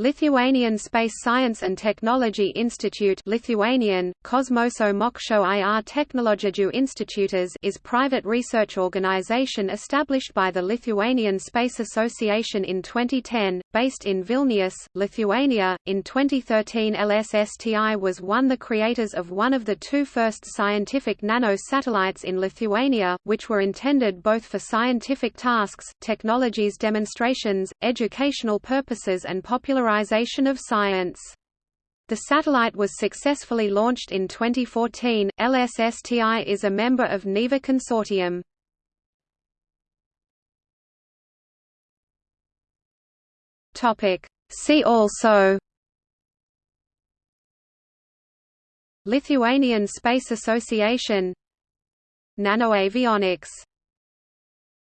Lithuanian Space Science and Technology Institute Lithuanian, Kosmoso Mokslo ir Technologijų Institutas is private research organization established by the Lithuanian Space Association in 2010, based in Vilnius, Lithuania. In 2013 LSSTI was one of the creators of one of the two first scientific nano-satellites in Lithuania, which were intended both for scientific tasks, technologies demonstrations, educational purposes and popularization of science. The satellite was successfully launched in 2014. LSSTI is a member of NEVA consortium. Topic: See also Lithuanian Space Association Nanoavionics